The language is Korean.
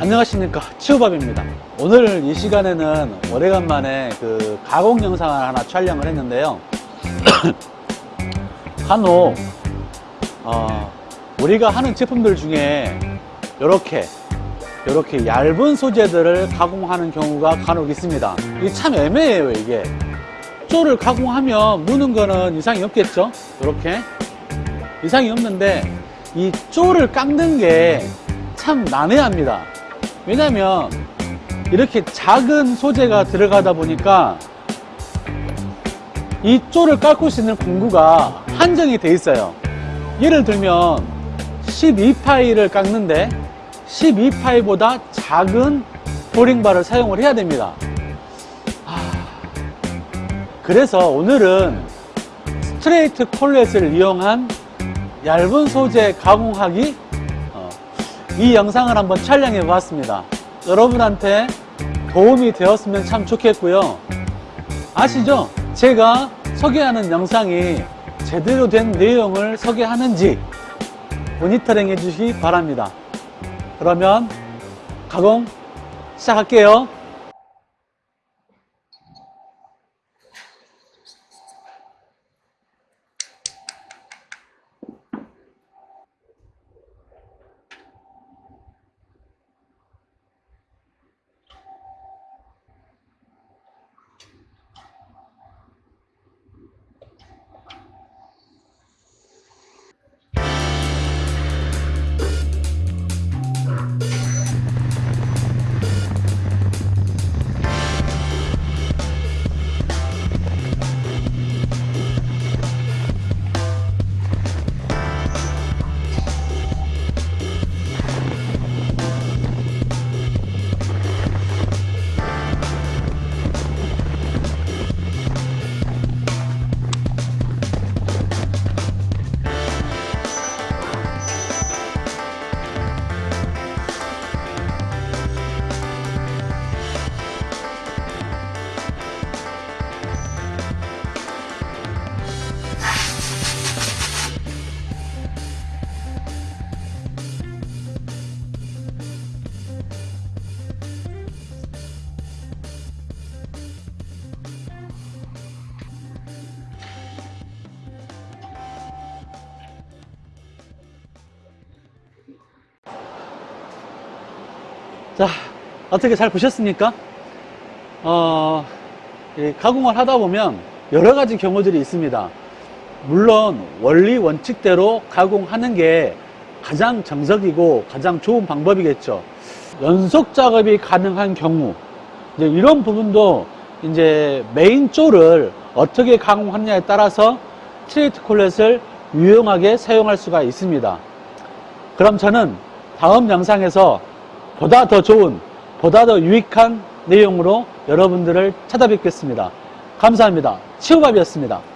안녕하십니까. 치우밥입니다. 오늘 이 시간에는 오래간만에 그 가공 영상을 하나 촬영을 했는데요. 간혹 어, 우리가 하는 제품들 중에 이렇게 이렇게 얇은 소재들을 가공하는 경우가 간혹 있습니다. 이게 참 애매해요 이게. 쪼를 가공하면 무는 거는 이상이 없겠죠? 이렇게. 이상이 없는데 이 쪼를 깎는 게 참 난해합니다 왜냐면 이렇게 작은 소재가 들어가다 보니까 이 쪼를 깎을 수 있는 공구가 한정이 돼 있어요. 예를 들면 12파이를 깎는데 12파이보다 작은 보링바를 사용을 해야 됩니다. 아, 그래서 오늘은 스트레이트 콜렛을 이용한 얇은 소재 가공하기 어, 이 영상을 한번 촬영해 보았습니다. 여러분한테 도움이 되었으면 참 좋겠고요. 아시죠? 제가 소개하는 영상이 제대로 된 내용을 소개하는지 모니터링 해주시기 바랍니다. 그러면 가공 시작할게요 자, 어떻게 잘 보셨습니까? 어, 이 가공을 하다 보면 여러 가지 경우들이 있습니다. 물론 원리 원칙대로 가공하는 게 가장 정석이고 가장 좋은 방법이겠죠. 연속 작업이 가능한 경우, 이제 이런 부분도 이제 main jaw를 어떻게 가공하느냐에 따라서 straight collet을 유용하게 사용할 수가 있습니다. 그럼 저는 다음 영상에서 보다 더 좋은, 보다 더 유익한 내용으로 여러분들을 찾아뵙겠습니다. 감사합니다. 치우밥이었습니다.